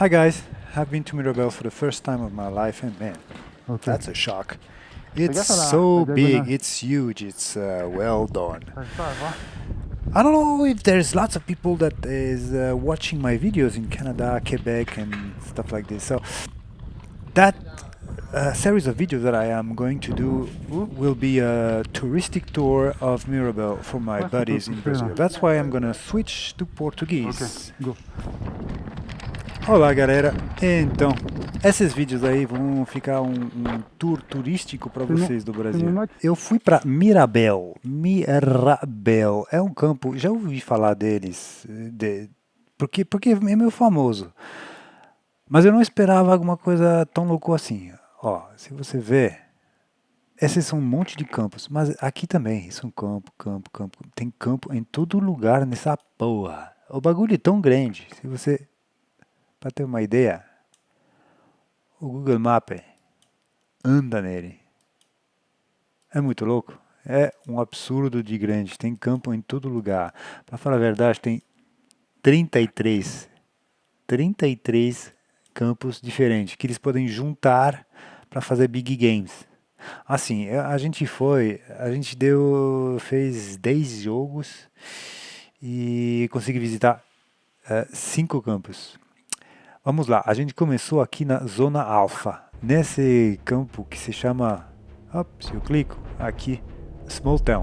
Hi guys, I've been to Mirabel for the first time of my life and man, Ok. that's a shock. It's a- so big, it's huge, it's uh, well done. J'arrive pas à voir. I don't know if there's lots of people that is uh, watching my videos in Canada, Quebec, and stuff like this. So that uh, series of videos that I am going to do will be a touristic tour of Mirabel for my buddies in Brazil. That's why I'm gonna switch to Portuguese. go. Olá galera, então esses vídeos aí vão ficar um, um tour turístico para vocês do Brasil. Eu fui para Mirabel, Mirabel é um campo, já ouvi falar deles, de, porque porque é meio famoso, mas eu não esperava alguma coisa tão louco assim. Ó, se você ver, esses são um monte de campos, mas aqui também, isso é um campo, campo, campo, tem campo em todo lugar nessa porra. O bagulho é tão grande, se você para ter uma ideia, o Google Maps anda nele. É muito louco. É um absurdo de grande. Tem campo em todo lugar. Para falar a verdade, tem 33, 33 campos diferentes que eles podem juntar para fazer big games. Assim, a a gente foi, a gente deu, fez 10 jogos e consegui visitar 5 campos. Vamos lá, a gente começou aqui na zona alfa, nesse campo que se chama, se eu clico, aqui, Small Town.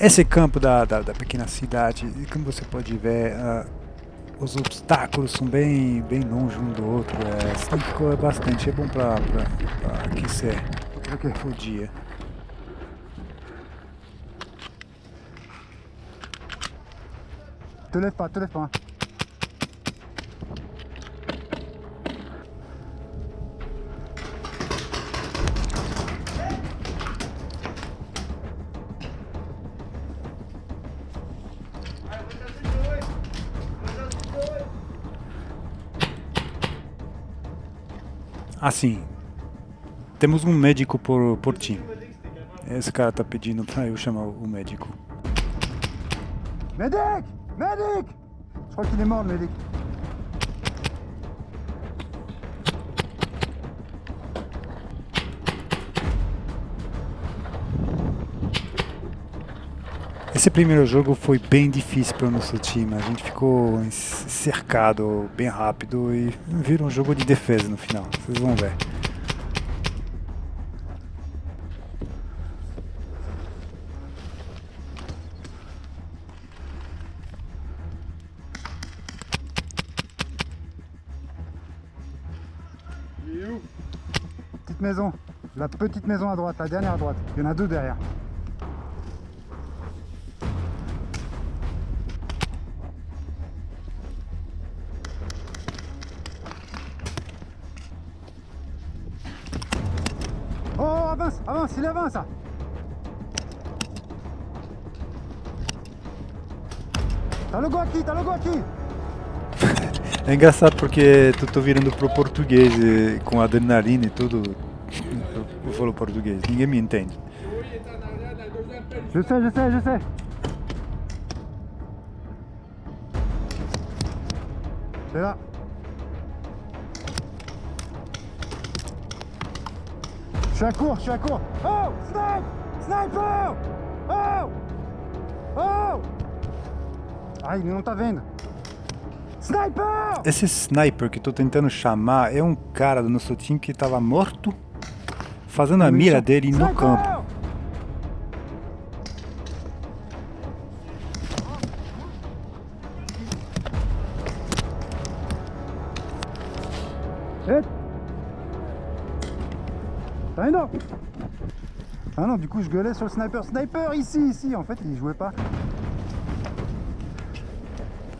Esse campo da, da, da pequena cidade, como você pode ver, ah, os obstáculos são bem, bem longe um do outro, é, correr bastante, é bom para aquecer o dia. Te lève pas, te lève pas. Assim, temos um médico por, por time. Esse cara tá pedindo para eu chamar o médico. Medic Medic Je crois qu'il est mort, le Medic. Esse primeiro jogo foi bem difícil para o nosso time. A gente ficou cercado bem rápido e vira um jogo de defesa no final. Vocês vão ver. Maison. La petite maison à droite, la dernière à droite. Il y en a deux derrière. Oh, avance, avance, il avance ça Tá logo aqui, tá logo aqui É engraçado porque tu tô virando pro português com adrenalina e tudo. Eu, eu falo português, ninguém me entende. Je sais, je sais, je sais C'est là Je suis à court, je suis à court Oh Snipe! Sniper Oh! Oh! Ai, não tá vendo. Sniper Esse sniper que eu tô tentando chamar é um cara do nosso time que tava morto, fazendo a mira dele no campo. Ah non Ah non, du coup je gueulais sur le sniper. Sniper ici, ici En fait, il jouait pas.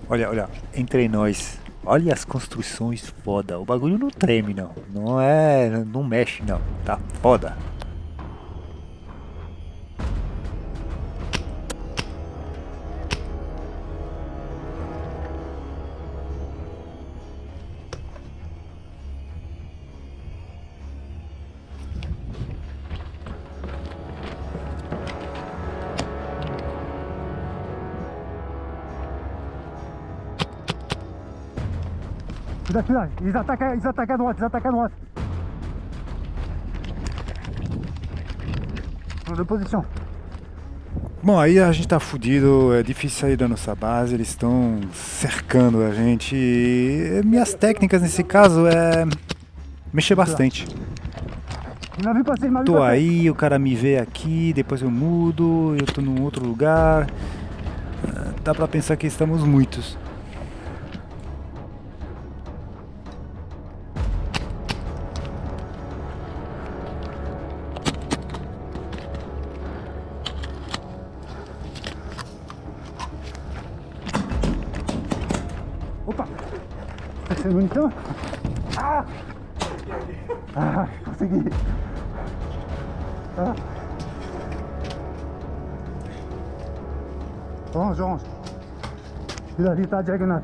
Olha, olha, entre nós. Olha as construções foda. O bagulho não treme não. Não é, não mexe não. Tá foda. Ils attaquent à droite, ils attaquent à droite. Change de position. Bom, aí a gente tá fudido, é difícil sair da nossa base, eles estão cercando a gente. E minhas técnicas nesse caso é mexer bastante. Tô aí, o cara me vê aqui, depois eu mudo, eu tô num outro lugar. Ah, Dá pra pensar que estamos muitos. C'est une munition Ah Ah, consegui ah. Orange, orange Celui-là, il est à la diagonale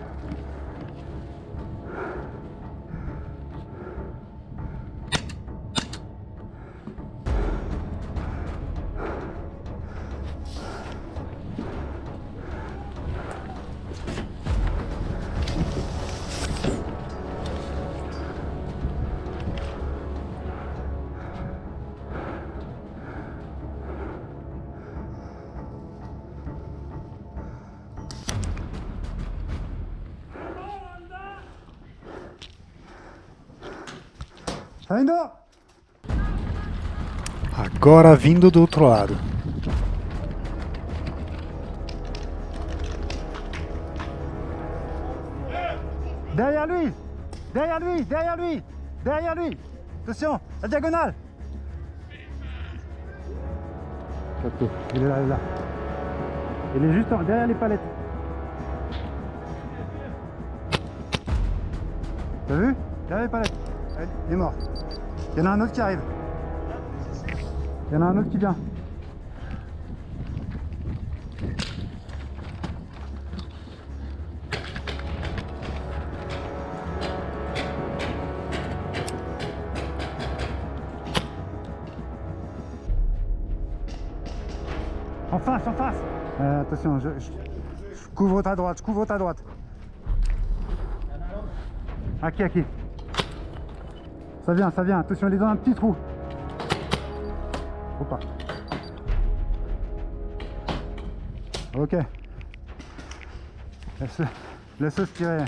Saindo Agora vindo do outro lado. Derrière lui Derrière lui Derrière lui Derrière lui Attention, la diagonale Capté, il est là, il est là. Il est juste derrière les palettes. T'as vu Derrière les palettes. Il est mort. Il y en a un autre qui arrive. Il y en a un autre qui vient. En face, en face Euh, Attention, je, je- couvre ta droite, je couvre ta droite. Aqui, aqui. Ça vient, ça vient. Attention, il est dans un petit trou. Pas. Ok. Laisse-le laisse-le se tirer.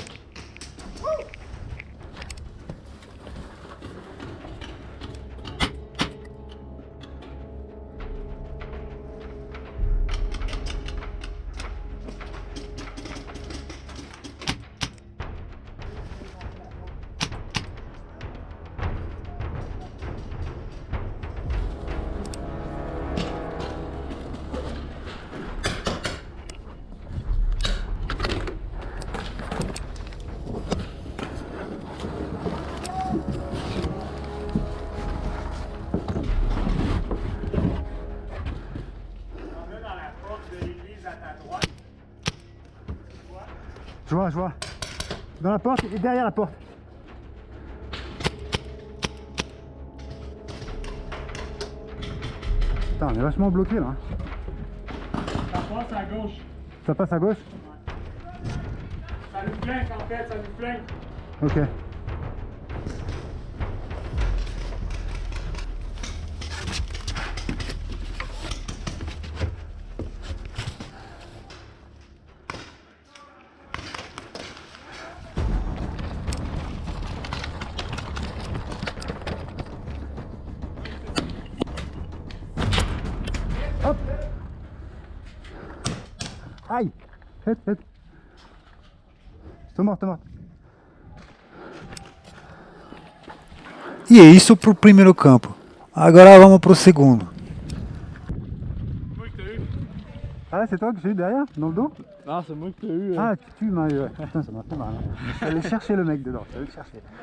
Je vois, je vois. Dans la porte et derrière la porte. Putain, on est vachement bloqué là. Ça passe à gauche. Ça passe à gauche? Ça nous flanque en fait, ça nous flanque. Ok. Vite, vite Tô morto, tô morto. E é isso pro primeiro campo. Agora vamos pro segundo. Moi que t'as eu. Ah, c'est toi que j'ai eu derrière, dans le dos? Non, c'est moi que t'as eu. Ah, tu, tu m'as eu. ouais. Putain, ça m'a fait mal. hein. Je suis allé chercher le mec dedans, je suis allé le chercher.